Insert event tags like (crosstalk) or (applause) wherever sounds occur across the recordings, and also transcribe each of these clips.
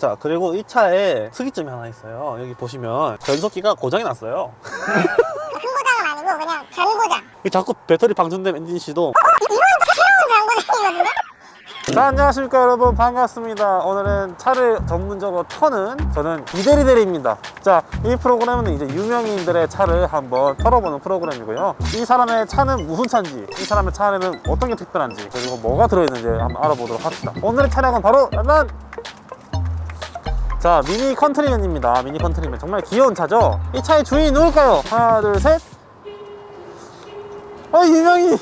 자 그리고 이 차에 특이점이 하나 있어요. 여기 보시면 변속기가 고장이 났어요. 큰 고장은 아니고 그냥 전고장. 이 자꾸 배터리 방전된 엔진 시동 새로운 전고장이거든요 자 안녕하십니까 여러분. 반갑습니다. 오늘은 차를 전문적으로 터는 저는 이대리대리입니다. 자 이 프로그램은 이제 유명인들의 차를 한번 털어보는 프로그램이고요. 이 사람의 차는 무슨 차인지 이 사람의 차 안에는 어떤 게 특별한지 그리고 뭐가 들어있는지 한번 알아보도록 합시다. 오늘의 차량은 바로 난 자 미니 컨트리맨입니다. 미니 컨트리맨. 정말 귀여운 차죠? 이 차의 주인이 누굴까요? 하나 둘셋. 아 유명인.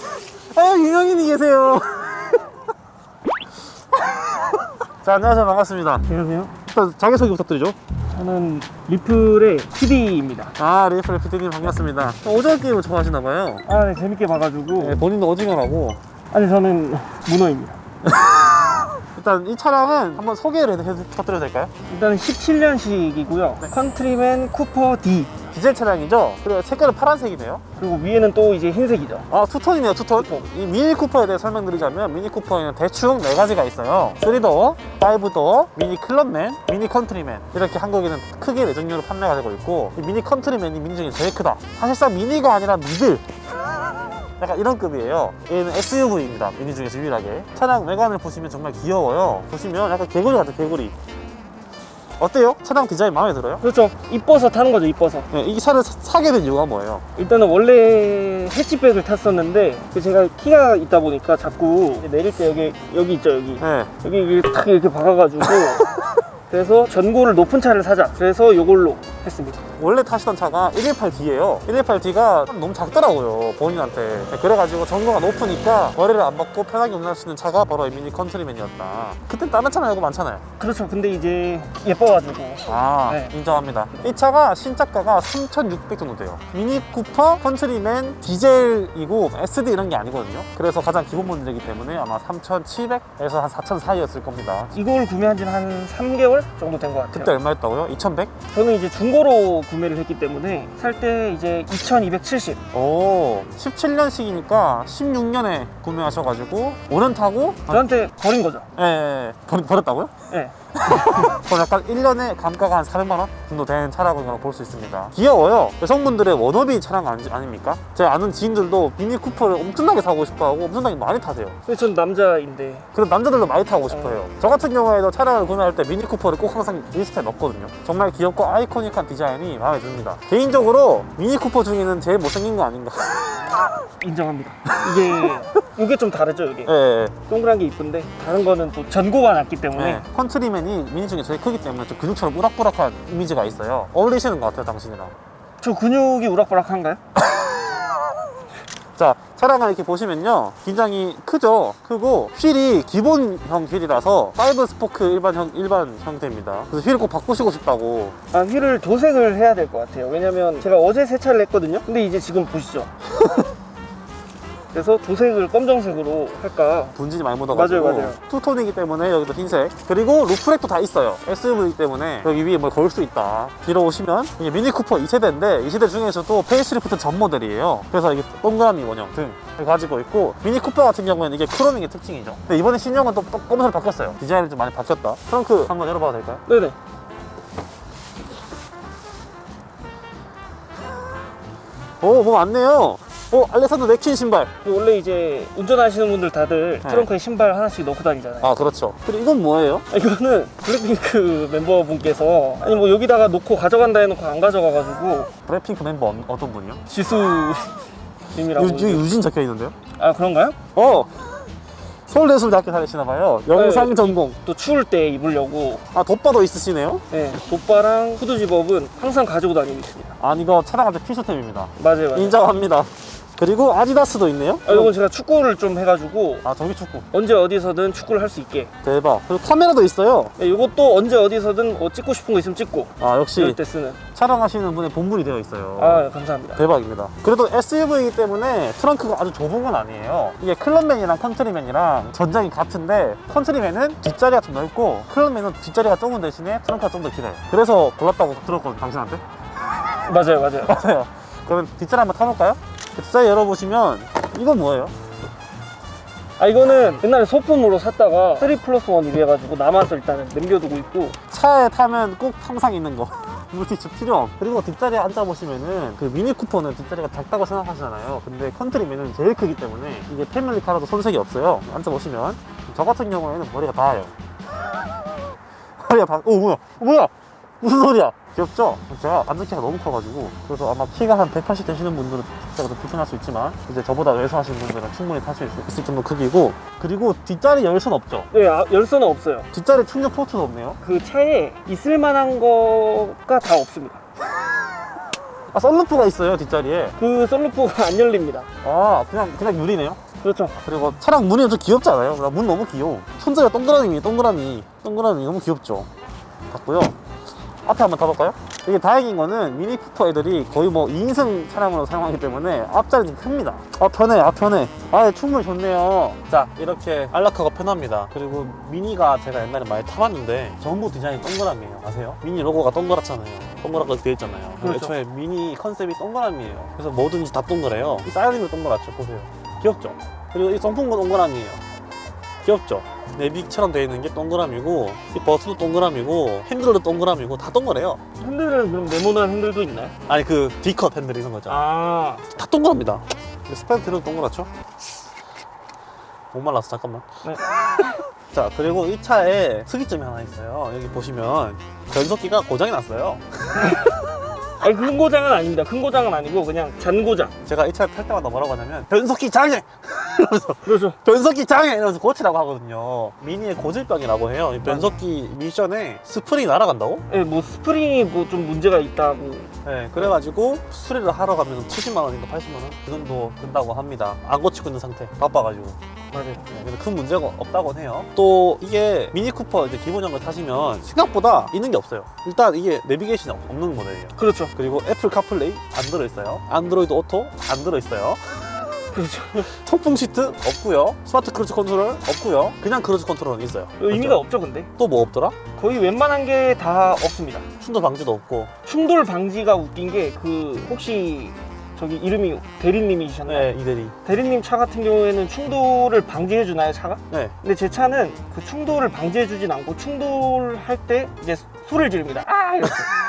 아 유명인이 계세요. (laughs) 자 안녕하세요. 반갑습니다. 안녕하세요. 일단 자기소개 부탁드리죠. 저는 리플의 PD입니다. 아 리플 피디님 반갑습니다. 오징어 게임을 좋아하시나봐요. 아, 네, 재밌게 봐가지고. 네, 본인도 오징어라고. 아니, 저는 문어입니다. (laughs) 일단 이 차량은 한번 소개를 해- 해- 부탁드려도 될까요? 일단은 17년식이고요. 컨트리맨 쿠퍼 D. 디젤 차량이죠? 그리고 색깔은 파란색이네요 그리고 위에는 또 이제 흰색이죠. 아 two-tone이네요 two-tone 이 미니 쿠퍼에 대해 설명드리자면 미니 쿠퍼에는 대충 네 가지가 있어요 3도어, 5도어, 미니 클럽맨, 미니 컨트리맨 이렇게 한국에는 크게 네 종류로 판매가 되고 있고 이 미니 컨트리맨이 미니 중에 제일 크다 사실상 미니가 아니라 middle 약간 이런 급이에요 얘는 SUV입니다 미니 중에서 유일하게 차량 외관을 보시면 정말 귀여워요 보시면 약간 개구리 같아요 개구리 어때요? 차량 디자인 마음에 들어요? 그렇죠. 이뻐서 타는 거죠, 이뻐서. 네, 이 차를 사- 사게 된 이유가 뭐예요? 일단은 원래 해치백을 탔었는데, 그 제가 키가 있다 보니까 자꾸 내릴 때 여기, 여기 있죠, 여기. 네. 여기 이렇게 탁 이렇게 박아가지고. (laughs) 그래서 전고를 높은 차를 사자. 그래서 이걸로 했습니다. 원래 타시던 차가 118D예요 118D가 너무 작더라고요 본인한테 그래가지고 전고가 높으니까 머리를 안 박고 편하게 운전할 수 있는 차가 바로 이 미니 컨트리맨이었다 그땐 다른 차 말고 많잖아요 그렇죠. 근데 이제 예뻐가지고. 아 네. 인정합니다 이 차가 신차가가 3,600 정도 돼요 미니 쿠퍼 컨트리맨 디젤이고 SD 이런 게 아니거든요 그래서 가장 기본 모델이기 때문에 아마 3,700에서 한 4,000 사이였을 겁니다 이걸 구매한 지는 한 3개월 정도 된 것 같아요. 그때 얼마였다고요? 2,100? 저는 이제 중고로 구매를 했기 때문에 살 때 이제 2270. 오 17년식이니까 16년에 구매하셔가지고 5년 타고 저한테 버린 거죠. 예, 예. 버, 버렸다고요? 예. 그럼 약간 1년에 감가가 한 400만 원 정도 되는 차라고 볼수 있습니다. 귀여워요. 여성분들의 워너비 차량 아니, 아닙니까? 제 아는 지인들도 미니 쿠퍼를 엄청나게 사고 싶어하고 엄청나게 많이 타세요. 근데 전 남자인데. 그리고 남자들도 많이 타고 싶어요. 저 같은 경우에도 차량을 구매할 때 미니 쿠퍼를 꼭 항상 리스트에 넣거든요. 정말 귀엽고 아이코닉한 디자인이 마음에 듭니다. 개인적으로 미니 쿠퍼 중에는 제일 못생긴 거 아닌가 (laughs) 인정합니다. 이게 이게 좀 다르죠, 이게. 예, 예. 동그란 게 이쁜데 다른 거는 또 전고가 낮기 때문에 네. 컨트리맨이 미니 중에 제일 크기 때문에 좀 근육처럼 우락부락한 이미지가 있어요 어울리시는 것 같아요 당신이랑 저 근육이 우락부락한가요? (laughs) 자 차량을 이렇게 보시면요 굉장히 크죠 크고 휠이 기본형 휠이라서 5 스포크 일반형 일반 형태입니다 그래서 휠을 꼭 바꾸시고 싶다고 아, 휠을 도색을 해야 될 것 같아요. 왜냐면 제가 어제 세차를 했거든요. 근데 이제 지금 보시죠. (laughs) 그래서 도색을 검정색으로 할까 분진이 많이 묻어가지고 맞아요, 맞아요. two-tone이기 때문에 여기도 흰색 그리고 roof rack도 다 있어요 SUV 때문에 여기 위에 뭘 걸 수 있다 뒤로 오시면 이게 미니 쿠퍼 2세대인데 2세대 중에서도 페이스리프트 전 모델이에요 그래서 이게 동그라미 원형 등을 가지고 있고 미니 쿠퍼 같은 경우에는 이게 크롬인 게 특징이죠 근데 이번에 신형은 또, 또 검은색으로 바뀌었어요 디자인이 좀 많이 바뀌었다 트렁크 한번 열어봐도 될까요? 네네. 오, 뭐 많네요. 오, 알렉산더 맥퀸 신발. 원래 이제 운전하시는 분들 다들 네. 트렁크에 신발 하나씩 넣고 다니잖아요. 아, 그렇죠. 그리고 이건 뭐예요? 아, 이거는 블랙핑크 멤버분께서 아니 뭐 여기다가 놓고 가져간다 해놓고 안 가져가가지고 블랙핑크 멤버 어, 어떤 분이요? 지수 님이라고 유, 여기 유진 적혀 있는데요? 아 그런가요? 어! 서울예술대학교 다니시나봐요. 영상 네. 전공. 또 추울 때 입으려고 아, 돗바도 있으시네요? 네, 돗바랑 후드 zip-up은 항상 가지고 다니고 있습니다 아니, 이거 차량할 때 필수템입니다. 맞아요 맞아요 인정합니다. 그리고 아디다스도 있네요? 아, 이건 제가 축구를 좀 해가지고 아, 저기 축구. 언제 어디서든 축구를 할 수 있게 대박. 그리고 카메라도 있어요. 네, 이것도 언제 어디서든 뭐 찍고 싶은 거 있으면 찍고 아, 역시 이럴 때 쓰는 촬영하시는 분의 본분이 되어 있어요. 아 감사합니다 대박입니다. 그래도 SUV이기 때문에 트렁크가 아주 좁은 건 아니에요. 이게 클럽맨이랑 컨트리맨이랑 전장이 같은데 컨트리맨은 뒷자리가 좀 넓고 클럽맨은 뒷자리가 좁은 대신에 트렁크가 좀 더 길어요. 그래서 골랐다고 들었거든요, 당신한테. 맞아요 맞아요 (laughs) 맞아요. 그러면 뒷자리 한번 타볼까요? 뒷자리 열어보시면 이건 뭐예요? 아 이거는 옛날에 소품으로 샀다가 3 플러스 1 이래 가지고 남아서 일단은 남겨두고 있고. 차에 타면 꼭 항상 있는 거. (laughs) 물티슈 필요 그리고 뒷자리에 앉아보시면은 그 미니 쿠퍼는 뒷자리가 작다고 생각하시잖아요. 근데 컨트리맨은 제일 크기 때문에 이게 family car라도 손색이 없어요. 앉아보시면 저 같은 경우에는 머리가 닿아요. (laughs) 머리가 닿... 오 뭐야? 어, 뭐야 무슨 소리야 귀엽죠? 제가 앉는 키가 너무 커가지고 그래서 아마 키가 한 180 되시는 분들은 뒷자리가 좀 불편할 수 있지만 이제 저보다 왜소하신 분들은 충분히 탈 수 있을 정도 크기고 그리고 뒷자리 열선 없죠? 네, 아, 열선은 없어요. 뒷자리 충전 포트도 없네요 그 차에 있을 만한 거가 다 없습니다. (laughs) 아 썬루프가 있어요 뒷자리에 그 썬루프가 안 열립니다. 아 그냥 그냥 유리네요 그렇죠. 그리고 차량 문이 좀 귀엽지 않아요? 나 문 너무 귀여워 손잡이가 동그라미 동그라미 동그라미 너무 귀엽죠 봤고요 앞에 한번 타볼까요? 이게 다행인 거는 미니 쿠퍼 애들이 거의 뭐 2인승 차량으로 사용하기 때문에 앞자리 좀 큽니다. 아 편해 아 편해. 아 충분히 좋네요. 자 이렇게 안락하고 편합니다. 그리고 미니가 제가 옛날에 많이 타봤는데 전부 디자인이 동그라미예요. 아세요? 미니 로고가 동그랗잖아요. 동그랗게 되어 있잖아요. 그렇죠. 애초에 미니 컨셉이 동그라미예요. 그래서 뭐든지 다 동그래요. 이 사이드도 동그랗죠. 보세요. 귀엽죠? 그리고 이 송풍도 동그라미예요. 귀엽죠? 내비처럼 되어 있는 게 동그라미고 이 버튼도 동그라미고 핸들도 동그라미고 다 동그래요. 핸들은 그럼 네모난 핸들도 있나요? 아니 그 D컷 핸들 이런 거죠. 아, 다 동그랍니다. 스펜트는 동그랗죠? 못 말랐어 잠깐만. 네. (laughs) 자 그리고 이 차에 특이점이 하나 있어요. 여기 보시면 변속기가 고장이 났어요 (laughs) 아니 큰 고장은 아닙니다. 큰 고장은 아니고 그냥 잔 고장. 제가 이 차를 탈 때마다 뭐라고 하냐면 변속기 장애! (laughs) 이러면서 그렇죠. 변속기 장애! 이러면서 고치라고 하거든요 미니의 고질병이라고 해요 이 변속기 미션에 스프링이 날아간다고? 예, 뭐 스프링이 뭐 좀 문제가 있다고. 네, 그래가지고 수리를 하러 가면 70만 원인가 80만 원? 그 정도 든다고 합니다. 안 고치고 있는 상태. 바빠가지고. 맞아요. 네, 근데 큰 문제가 없다고 해요. 또 이게 미니 쿠퍼 이제 기본형을 타시면 생각보다 있는 게 없어요. 일단 이게 내비게이션이 없- 없는 모델이에요. 그렇죠. 그리고 애플 카플레이 안 들어있어요. 안드로이드 오토 안 들어있어요. (laughs) 그렇죠. 통풍 시트 없고요. smart cruise control 없고요. 그냥 cruise control은 있어요. 의미가 없죠, 근데. 또 뭐 없더라? 거의 웬만한 게 다 없습니다. 충돌 방지도 없고. 충돌 방지가 웃긴 게 그 혹시 저기 이름이 대리님이셨나요? 네, 이대리. 대리님 차 같은 경우에는 충돌을 방지해 주나요, 차가? 네. 근데 제 차는 그 충돌을 방지해 주진 않고 충돌할 때 이제 소리를 지릅니다. 아! 이렇게. (laughs)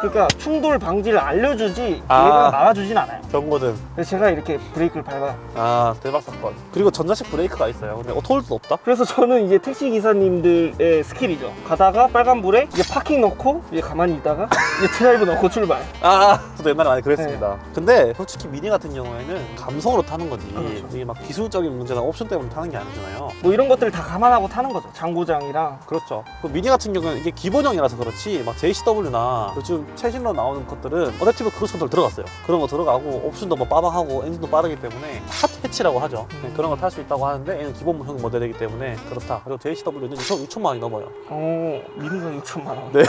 그러니까 충돌 방지를 알려주지 아. 얘가 막아주진 않아요. 경고등. 그래서 제가 이렇게 브레이크를 밟아. 아, 대박 사건. 그리고 전자식 브레이크가 있어요. 근데 auto hold도 없다? 그래서 저는 이제 택시 기사님들의 스킬이죠. 가다가 빨간불에 이제 파킹 넣고 이제 가만히 있다가 이제 드라이브 넣고 출발. 아, 저도 옛날에 많이 그랬습니다. 근데 솔직히 미니 같은 경우에는 감성으로 타는 거지. 그렇죠. 이게 막 기술적인 문제나 옵션 때문에 타는 게 아니잖아요. 뭐 이런 것들을 다 감안하고 타는 거죠. 잔고장이랑 그렇죠. 그 미니 같은 경우는 이게 기본형이라서 그렇지, 막 JCW나 요즘 최신으로 나오는 것들은 adaptive cruise control 들어갔어요. 그런 거 들어가고 옵션도 뭐 빠방하고 엔진도 빠르기 때문에 hot hatch라고 하죠. 네, 그런 걸 탈 수 있다고 하는데 얘는 기본형 모델이기 때문에 그렇다. 그리고 JCW는 6천, 6천만 원이 넘어요. 어 미니가 6천만 원. 네.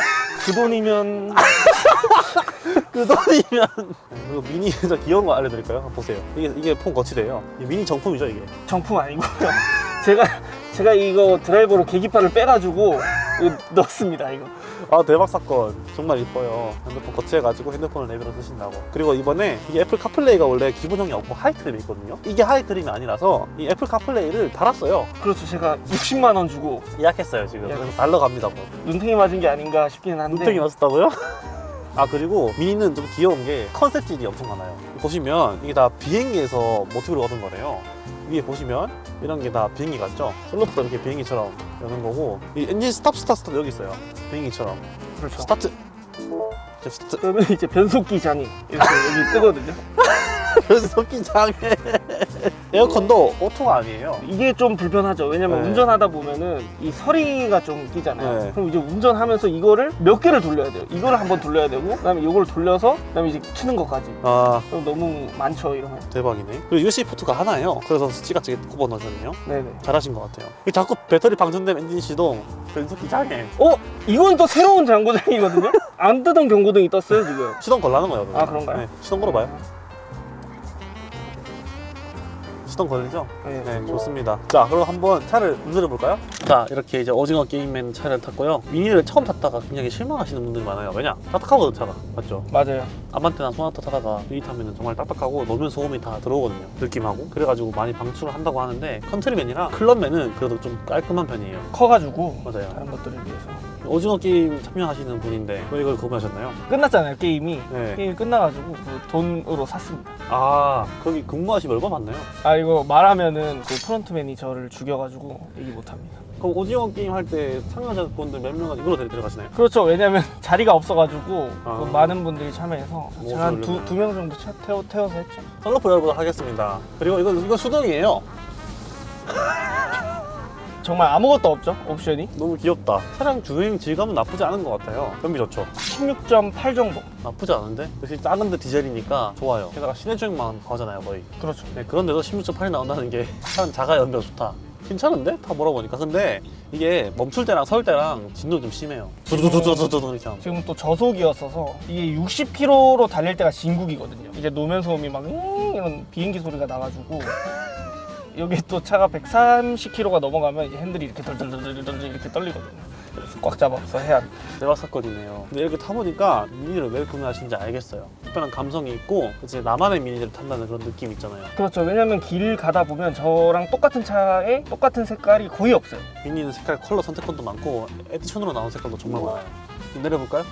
그 돈이면 그 돈이면 그리고 미니 진짜 귀여운 거 알려드릴까요? 보세요. 이게 이게 폰 거치대요. 이게 미니 정품이죠 이게. 정품 아니고요. (laughs) 제가 제가 이거 드라이버로 계기판을 빼가지고 넣습니다. 이거. 아 대박 사건. 정말 이뻐요. 핸드폰 거치해가지고 핸드폰을 내비로 쓰신다고. 그리고 이번에 이게 애플 카플레이가 원래 기본형이 없고 high trim이 있거든요. 이게 high trim이 아니라서 이 애플 카플레이를 달았어요. 그렇죠. 제가 60만 원 주고 예약했어요 지금. 예약. 그래서 달러 갑니다 뭐. 눈탱이 맞은 게 아닌가 싶기는 한데. 눈탱이 맞았다고요? (laughs) 아 그리고 미니는 좀 귀여운 게 컨셉질이 엄청 많아요. 보시면 이게 다 비행기에서 모티브를 얻은 거래요 위에 보시면 이런 게 다 비행기 같죠? 선루프도 이렇게 비행기처럼 여는 거고 이 엔진 stop 스타트 스타트 여기 있어요 비행기처럼 그렇죠. 스타트 스타트 그러면 이제 변속기 장애 이렇게 여기 뜨거든요. (laughs) 변속기 장애 (laughs) 에어컨도 auto가 아니에요 이게 좀 불편하죠. 왜냐면 네. 운전하다 보면은 이 서리가 좀 끼잖아요. 네. 그럼 이제 운전하면서 이거를 몇 개를 돌려야 돼요. 이거를 한번 돌려야 되고, 그 다음에 이걸 돌려서, 그 다음에 이제 키는 것까지. 아 그럼 너무 많죠 이러면. 대박이네 그리고 USB 포트가 하나예요 그래서 스치같이 꼽아 넣으셨네요 네네. 잘하신 것 같아요 자꾸 배터리 방전된 엔진 시동 변속기 장애 어? 이건 또 새로운 잔고장이거든요. (laughs) 안 뜨던 경고등이 떴어요 지금. 시동 걸라는 거예요 그거. 아, 그런가요? 네, 시동 걸어봐요 시동 걸리죠? 네. 네 좋습니다 자 그럼 한번 차를 운전해 볼까요? 자 이렇게 이제 오징어 게임맨 차를 탔고요 미니를 처음 탔다가 굉장히 실망하시는 분들이 많아요 왜냐? 딱딱하거든 차가 맞죠? 맞아요. 아반떼나 소나타 타다가 미니 타면 정말 딱딱하고 노면 소음이 다 들어오거든요 느낌하고 그래가지고 많이 방출을 한다고 하는데 컨트리맨이랑 클럽맨은 그래도 좀 깔끔한 편이에요 커가지고 맞아요 다른 것들에 비해서. 오징어 게임 참여하시는 분인데 왜 이걸 구매하셨나요? 끝났잖아요 게임이 네. 게임이 끝나가지고 그 돈으로 샀습니다 아 거기 근무하시면 얼마 받나요? 아 이거 말하면은 그 프론트맨이 저를 죽여가지고 얘기 못합니다 그럼 오징어 게임 할 때 참여자분들 몇 명은 이걸로 데- 데려가시나요? 그렇죠 왜냐면 (laughs) 자리가 없어가지고 아. 그 많은 분들이 참여해서 뭐 제가 한 그러려면. 두명 정도 차- 태워, 태워서 했죠 썬루프 열어보도록 하겠습니다. 그리고 이건 이건 수동이에요. 정말 아무것도 없죠 옵션이 너무 귀엽다. 차량 주행 질감은 나쁘지 않은 것 같아요. 변비 좋죠. 16.8 정도 나쁘지 않은데? 역시 작은데 디젤이니까 좋아요. 게다가 시내 주행만 하잖아요, 거의. 그렇죠 네, 그런데도 16.8이 나온다는 게 (laughs) 차는 자가 연비가 좋다. 괜찮은데? 다 몰아보니까. 근데 이게 멈출 때랑 설 때랑 진동이 좀 심해요. 두두두두두두 이렇게 하면. 지금 또 저속이었어서 이게 60km로 달릴 때가 진국이거든요. 이제 노면 소음이 막잉 이런 비행기 소리가 나가지고 여기 또 차가 130km가 넘어가면 핸들이 이렇게 덜덜덜덜덜 이렇게 떨리거든요. 그래서 꽉 잡아서 해야 사건이네요. 근데 이렇게 타보니까 미니를 왜 구매하신지 알겠어요. 특별한 감성이 있고 이제 나만의 미니를 탄다는 그런 느낌 있잖아요. 그렇죠. 왜냐면 길 가다 보면 저랑 똑같은 차에 똑같은 색깔이 거의 없어요. 미니는 색깔 컬러 선택권도 많고 에디션으로 나온 색깔도 정말 많아요. 좀 내려볼까요?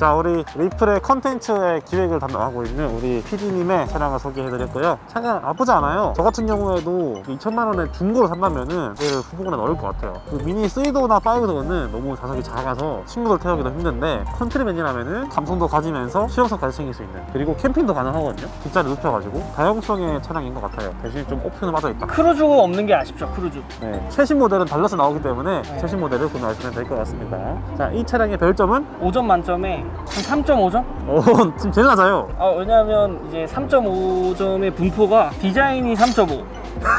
자 우리 리플의 컨텐츠의 기획을 담당하고 있는 우리 PD님의 차량을 소개해드렸고요 차가 나쁘지 않아요 저 같은 경우에도 2천만 원에 중고로 산다면은 얘를 후보군에 넣을 것 같아요 그 미니 3도어나 5도어는 너무 좌석이 작아서 친구들 태우기도 힘든데 컨트리맨이라면은 감성도 가지면서 실용성까지 챙길 수 있는 그리고 캠핑도 가능하거든요 뒷자리 눕혀가지고 다용성의 차량인 것 같아요 대신 좀 옵션은 빠져있다 cruise가 없는 게 아쉽죠. 크루즈. 네, 최신 모델은 달려서 나오기 때문에 네. 최신 모델을 구매하시면 될 것 같습니다. 자, 이 차량의 별점은 5점 만점에 한 3.5점? 오, (laughs) 지금 제일 낮아요. 아 왜냐면 이제 3.5점의 분포가 디자인이 3.5. (laughs)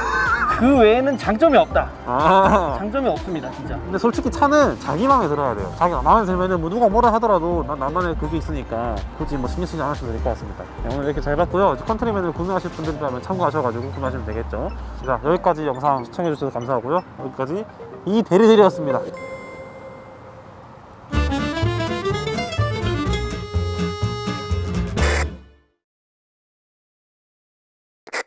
그 외에는 장점이 없다. 아. 장점이 없습니다, 진짜. 근데 솔직히 차는 자기 마음에 들어야 돼요. 자기 마음에 들면은 뭐 누가 뭐라 하더라도 난 나만의 그게 있으니까 굳이 뭐 신경 쓰지 않으셔도 될 것 같습니다. 네, 오늘 이렇게 잘 봤고요. 컨트리맨을 구매하실 분들이라면 참고하셔가지고 구매하시면 되겠죠. 자, 여기까지 영상 시청해주셔서 감사하고요. 여기까지 이 대리들이었습니다.